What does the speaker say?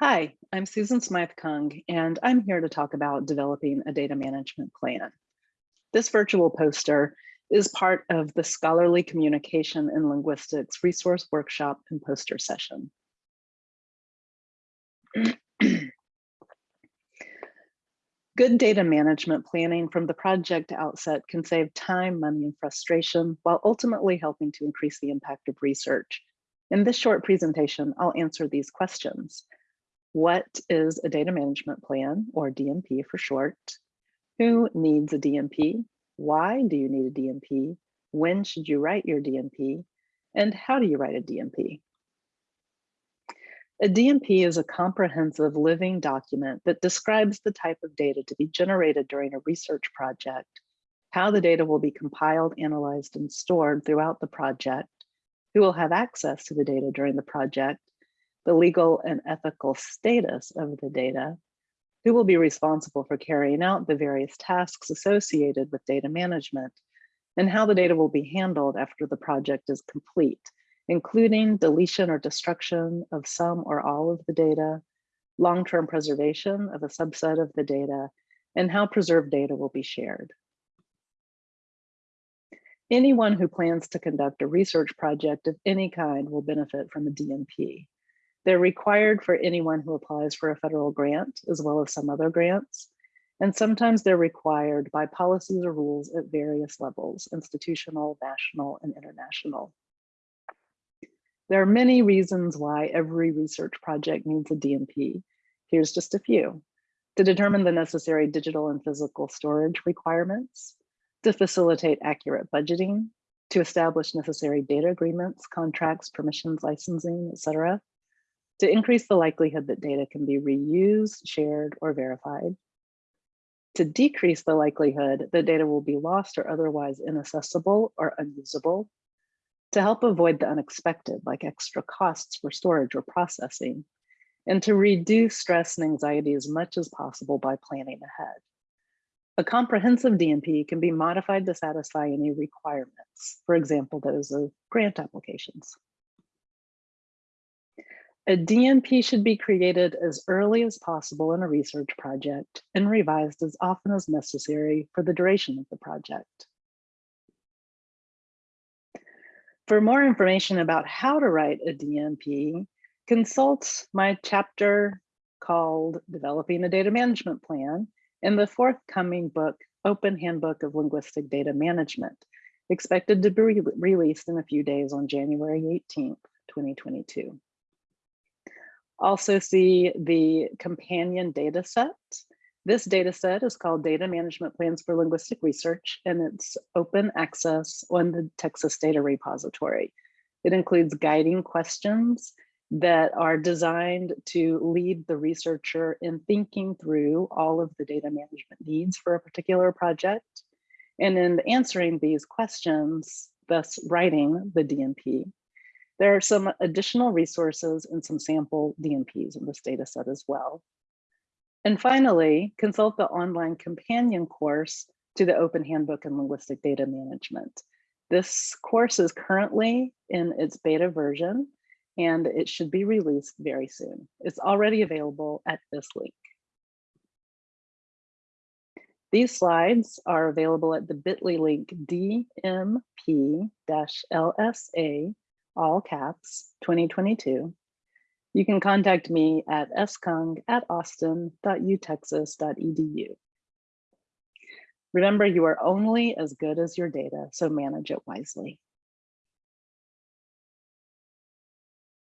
Hi, I'm Susan Smythe-Kung, and I'm here to talk about developing a data management plan. This virtual poster is part of the Scholarly Communication in Linguistics resource workshop and poster session. Good data management planning from the project outset can save time, money, and frustration while ultimately helping to increase the impact of research. In this short presentation, I'll answer these questions. What is a data management plan or DMP for short? Who needs a DMP? Why do you need a DMP? When should you write your DMP? And how do you write a DMP? A DMP is a comprehensive living document that describes the type of data to be generated during a research project, how the data will be compiled, analyzed, and stored throughout the project, who will have access to the data during the project, the legal and ethical status of the data, who will be responsible for carrying out the various tasks associated with data management, and how the data will be handled after the project is complete, including deletion or destruction of some or all of the data, long-term preservation of a subset of the data, and how preserved data will be shared. Anyone who plans to conduct a research project of any kind will benefit from a DMP. They're required for anyone who applies for a federal grant, as well as some other grants. And sometimes they're required by policies or rules at various levels, institutional, national, and international. There are many reasons why every research project needs a DMP. Here's just a few. To determine the necessary digital and physical storage requirements, to facilitate accurate budgeting, to establish necessary data agreements, contracts, permissions, licensing, etc to increase the likelihood that data can be reused, shared, or verified, to decrease the likelihood that data will be lost or otherwise inaccessible or unusable, to help avoid the unexpected, like extra costs for storage or processing, and to reduce stress and anxiety as much as possible by planning ahead. A comprehensive DMP can be modified to satisfy any requirements, for example, those of grant applications. A DMP should be created as early as possible in a research project and revised as often as necessary for the duration of the project. For more information about how to write a DMP, consult my chapter called Developing a Data Management Plan in the forthcoming book, Open Handbook of Linguistic Data Management, expected to be re released in a few days on January 18th, 2022. Also see the companion data set. This data set is called Data Management Plans for Linguistic Research, and it's open access on the Texas Data Repository. It includes guiding questions that are designed to lead the researcher in thinking through all of the data management needs for a particular project. And in answering these questions, thus writing the DMP, there are some additional resources and some sample DMPs in this data set as well. And finally, consult the online companion course to the Open Handbook in Linguistic Data Management. This course is currently in its beta version and it should be released very soon. It's already available at this link. These slides are available at the bit.ly link DMP-LSA all caps, 2022. You can contact me at skung at austin.utexas.edu. Remember, you are only as good as your data, so manage it wisely.